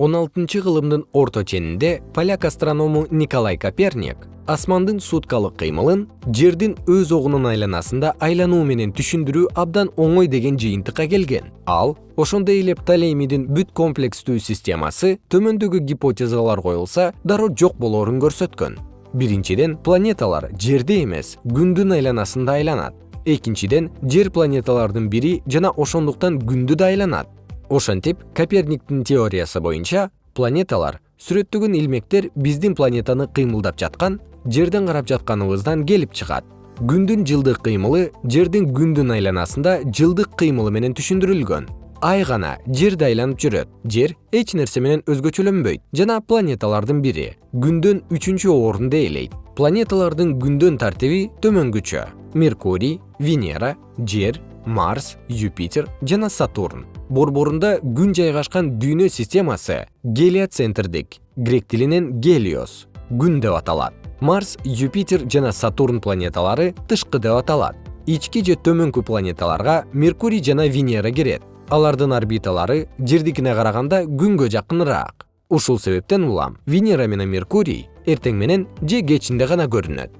он алтынчы кылымдын орто ченинде поляк астроному николай коперник асмандын суткалык кыймылын жердин өз огунун айланасында айлануу менен түшүндүрүү абдан оңой деген жыйынтыкка келген. Ал ошондой эле птолемийдин бүт комплекстүү системасы төмөндөгү гипотезалар коюлса дароо жок болоорун көрсөткөн. Биринчиден планеталар жерде эмес күндүн айланасында айланат. Экинчиден жер планеталардын бири жана ошондуктан күндү да айланат ошентип коперниктин теориясы боюнча планеталар сүрөттөгөн илмектер биздин планетаны кыймылдап жаткан жерден карап жатканыбыздан келип чыгат. Күндүн жылдык кыймылы жердин күндүн айланасында жылдык кыймылы менен түшүндүрүлгөн. Ай гана жерди айланып жүрөт. Жер эч нерсе менен өзгөчөлөнбөйт жана планеталардын бири күндөн үчүнчү орунду ээлейт планеталардын күндөн тартиби төмөнгүчө меркурий венера жер марс юпитер жана сатурн. Борборунда күн жайгашкан дүйнө системасы гелиоцентрдик грек тилинен гелиос күн деп аталат. Марс юпитер жана сатурн планеталары тышкы деп аталат. Ички же төмөнкү планеталарга меркурий жана венера кирет. Алардын орбиталары жердикине караганда күнгө жакыныраак. Ушул себептен улам венера менен меркурий эртең менен же кечинде гана көрүнөт